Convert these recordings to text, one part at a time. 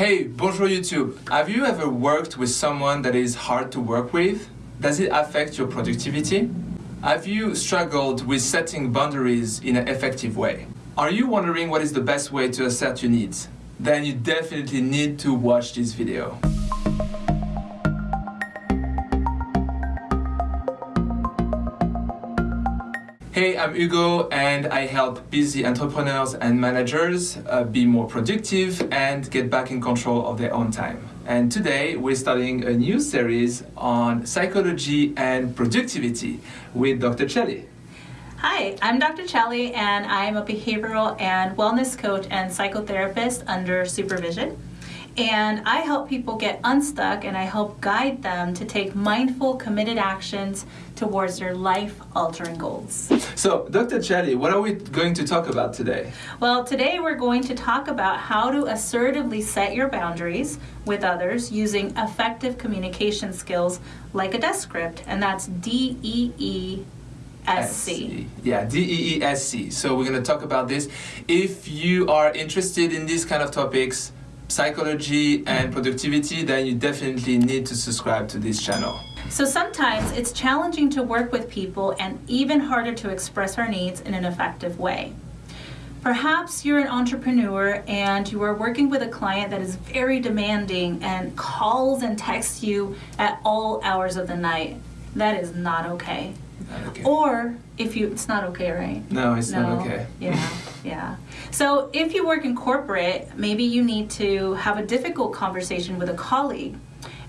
Hey, bonjour YouTube. Have you ever worked with someone that is hard to work with? Does it affect your productivity? Have you struggled with setting boundaries in an effective way? Are you wondering what is the best way to assert your needs? Then you definitely need to watch this video. Hey, I'm Hugo and I help busy entrepreneurs and managers uh, be more productive and get back in control of their own time. And today we're starting a new series on psychology and productivity with Dr. Chelly. Hi, I'm Dr. Chelly and I'm a behavioral and wellness coach and psychotherapist under supervision and I help people get unstuck and I help guide them to take mindful, committed actions towards their life-altering goals. So, Dr. Chelly, what are we going to talk about today? Well, today we're going to talk about how to assertively set your boundaries with others using effective communication skills like a desk script, and that's D-E-E SC. Yeah, D-E-E-S-C. So we're going to talk about this. If you are interested in these kind of topics, psychology and productivity, then you definitely need to subscribe to this channel. So sometimes it's challenging to work with people and even harder to express our needs in an effective way. Perhaps you're an entrepreneur and you are working with a client that is very demanding and calls and texts you at all hours of the night. That is not okay. Not okay. Or if you, it's not okay, right? No, it's No. not okay. Yeah, yeah. So if you work in corporate, maybe you need to have a difficult conversation with a colleague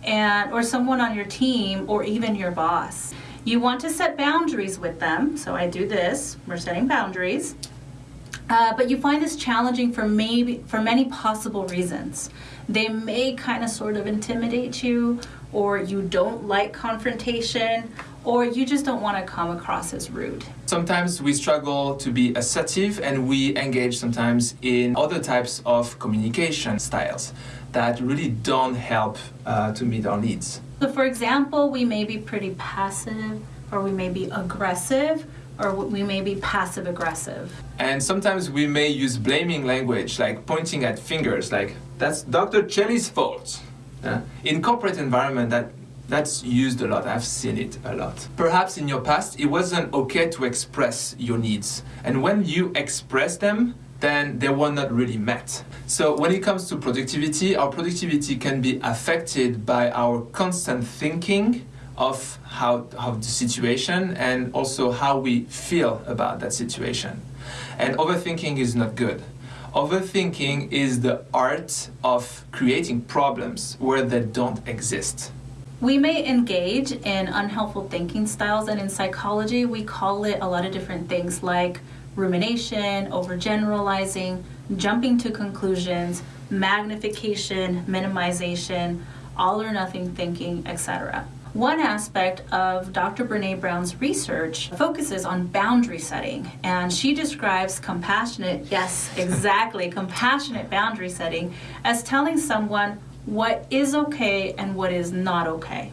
and or someone on your team or even your boss. You want to set boundaries with them. So I do this. We're setting boundaries. Uh, but you find this challenging for maybe for many possible reasons. They may kind of sort of intimidate you, or you don't like confrontation, or you just don't want to come across as rude. Sometimes we struggle to be assertive and we engage sometimes in other types of communication styles that really don't help uh, to meet our needs. So for example, we may be pretty passive, or we may be aggressive, or we may be passive aggressive. And sometimes we may use blaming language, like pointing at fingers, like that's Dr. Chelly's fault. Uh, in corporate environment, that that's used a lot. I've seen it a lot. Perhaps in your past, it wasn't okay to express your needs, and when you express them, then they were not really met. So when it comes to productivity, our productivity can be affected by our constant thinking of how of the situation and also how we feel about that situation. And overthinking is not good. Overthinking is the art of creating problems where they don't exist. We may engage in unhelpful thinking styles, and in psychology, we call it a lot of different things like rumination, overgeneralizing, jumping to conclusions, magnification, minimization, all or nothing thinking, etc. One aspect of Dr. Brene Brown's research focuses on boundary setting, and she describes compassionate, yes, exactly, compassionate boundary setting as telling someone what is okay and what is not okay.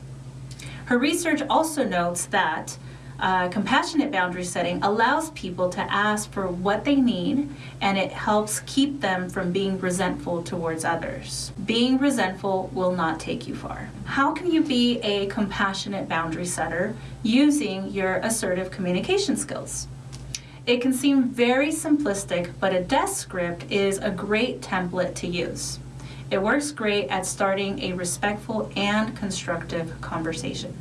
Her research also notes that uh, compassionate boundary setting allows people to ask for what they need and it helps keep them from being resentful towards others. Being resentful will not take you far. How can you be a compassionate boundary setter using your assertive communication skills? It can seem very simplistic, but a desk script is a great template to use. It works great at starting a respectful and constructive conversation.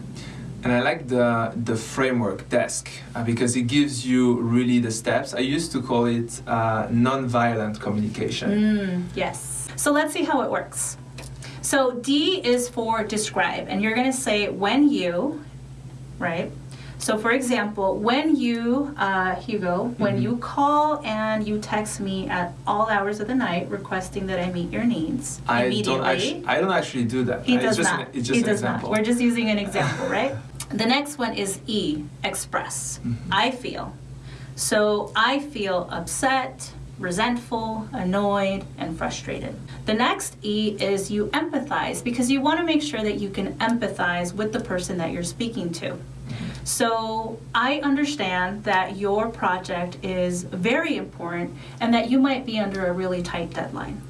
And I like the, the framework desk uh, because it gives you really the steps. I used to call it uh, non-violent communication. Mm, yes. So let's see how it works. So D is for describe, and you're going to say when you, right? So for example, when you, uh, Hugo, when Mhm. you call and you text me at all hours of the night requesting that I meet your needs I immediately. don't actually. I don't actually do that. He does it's just not. An, it's just he an does example. not. We're just using an example, right? The next one is E, express. Mhm. I feel. So I feel upset, resentful, annoyed, and frustrated. The next E is you empathize because you want to make sure that you can empathize with the person that you're speaking to. So I understand that your project is very important and that you might be under a really tight deadline.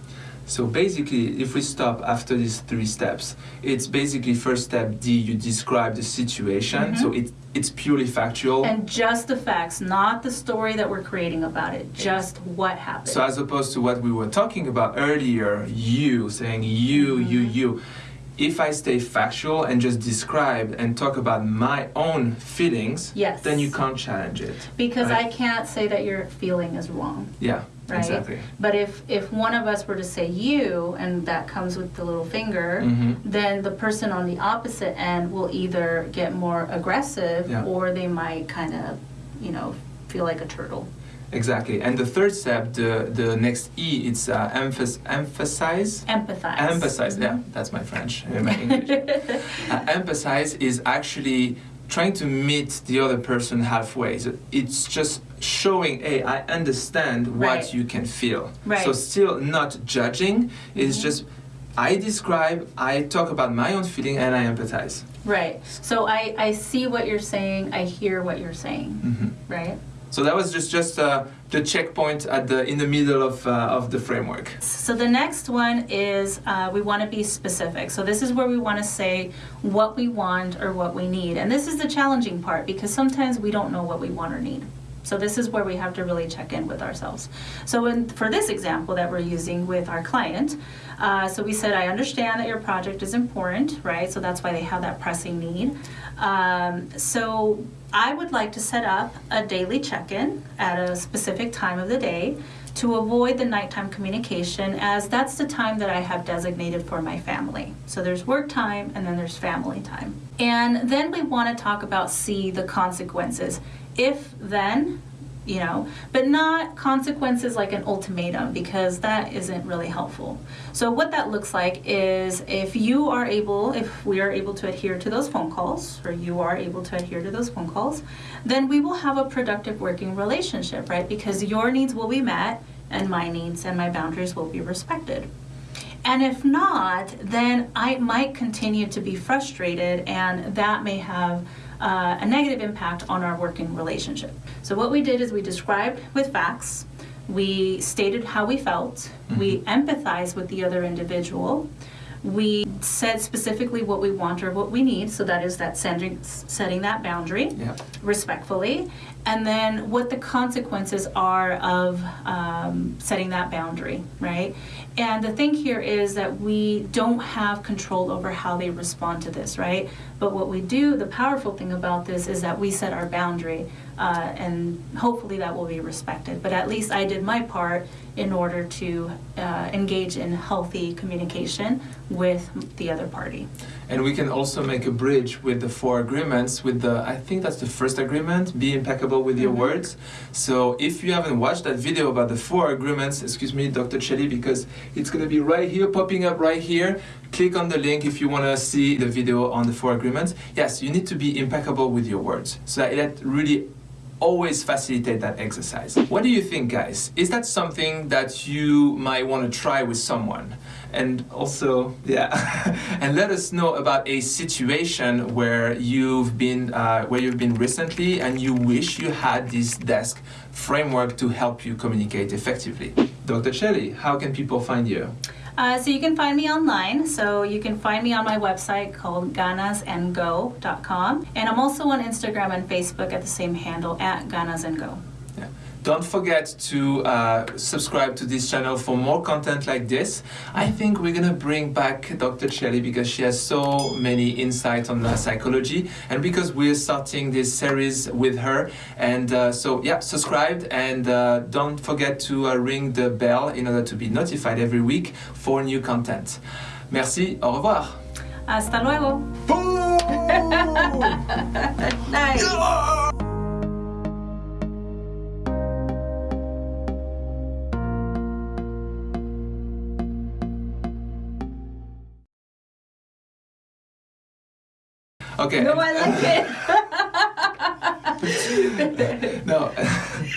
So basically, if we stop after these three steps, it's basically first step D, you describe the situation. Mm-hmm. So it, it's purely factual. And just the facts, not the story that we're creating about it, just what happened. So as opposed to what we were talking about earlier, you saying you, you, mm-hmm. you. If I stay factual and just describe and talk about my own feelings, Yes. then you can't challenge it. because right? I can't say that your feeling is wrong. Yeah, Right? exactly. But if, if one of us were to say you, and that comes with the little finger, hmm then the person on the opposite end will either get more aggressive Yeah. or they might kind of, you know, feel like a turtle. Exactly. And the third step, the, the next E, it's uh, emphas- emphasize. Empathize. Emphasize, yeah, Mhm. that's my French, my English. uh, emphasize is actually trying to meet the other person halfway. So it's just showing, hey, I understand what you can feel. Right. So still not judging. It's Mhm. just I describe, I talk about my own feeling, and I empathize. Right. So I, I see what you're saying, I hear what you're saying, hmm right? So that was just just uh, the checkpoint at the in the middle of uh, of the framework. So the next one is uh, we want to be specific. So this is where we want to say what we want or what we need. And this is the challenging part because sometimes we don't know what we want or need. So this is where we have to really check in with ourselves. So in, for this example that we're using with our client, uh, so we said, I understand that your project is important, right? So that's why they have that pressing need. Um, so I would like to set up a daily check-in at a specific time of the day to avoid the nighttime communication as that's the time that I have designated for my family. So there's work time and then there's family time. And then we want to talk about see the consequences. If then, you know, but not consequences like an ultimatum because that isn't really helpful. So what that looks like is if you are able, if we are able to adhere to those phone calls, or you are able to adhere to those phone calls, then we will have a productive working relationship, right? Because your needs will be met and my needs and my boundaries will be respected. And if not, then I might continue to be frustrated, and that may have uh, a negative impact on our working relationship. So, what we did is we described with facts, we stated how we felt, we empathized with the other individual, we said specifically what we want or what we need, so that is that sending, setting that boundary Yeah. respectfully, and then what the consequences are of um, setting that boundary, right? And the thing here is that we don't have control over how they respond to this, right? But what we do, the powerful thing about this is that we set our boundary, uh, and hopefully that will be respected. But at least I did my part in order to uh, engage in healthy communication with the other party. And we can also make a bridge with the four agreements. With the, I think that's the first agreement: be impeccable with your Mhm. words. So if you haven't watched that video about the four agreements, excuse me, Dr. Chelly, because it's gonna be right here, popping up right here. Click on the link if you wanna see the video on the four agreements. Yes, you need to be impeccable with your words. So that really always facilitate that exercise. What do you think, guys? Is that something that you might want to try with someone? And also, yeah, and let us know about a situation where you've been uh, where you've been recently, and you wish you had this desk framework to help you communicate effectively. Dr. Shelley, how can people find you? Uh, so you can find me online. So you can find me on my website called ganasandgo.com. And I'm also on Instagram and Facebook at the same handle at ganasandgo. Yeah. Don't forget to uh, subscribe to this channel for more content like this. I think we're gonna bring back Dr. Shelley because she has so many insights on uh, psychology, and because we're starting this series with her. And uh, so, yeah, subscribe and uh, don't forget to uh, ring the bell in order to be notified every week for new content. Merci. Au revoir. Hasta luego. Nice. Okay. No, I like it. no.